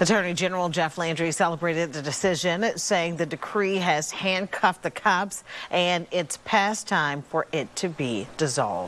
Attorney General Jeff Landry celebrated the decision, saying the decree has handcuffed the cops and it's past time for it to be dissolved.